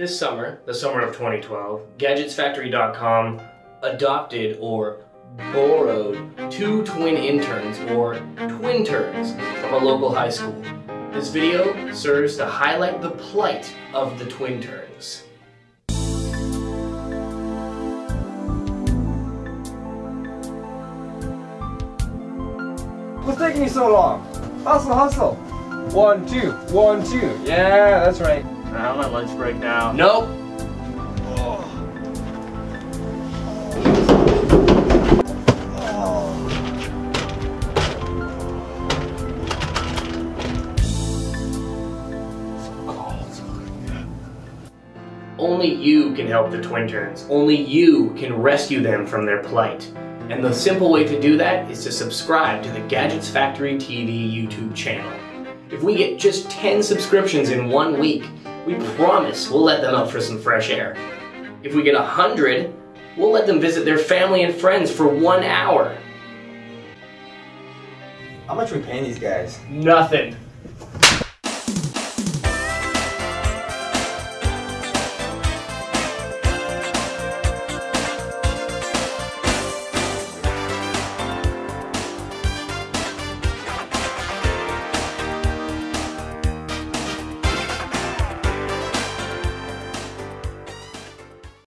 This summer, the summer of 2012, GadgetsFactory.com adopted or borrowed two twin interns or twin turns from a local high school. This video serves to highlight the plight of the twin turns. What's taking you so long? Hustle, hustle. One, two, one, two. Yeah, that's right. I'm on lunch break now. Nope. Only you can help the Twin Turns. Only you can rescue them from their plight. And the simple way to do that is to subscribe to the Gadgets Factory TV YouTube channel. If we get just 10 subscriptions in one week, we promise we'll let them out for some fresh air. If we get 100, we'll let them visit their family and friends for one hour. How much are we paying these guys? Nothing.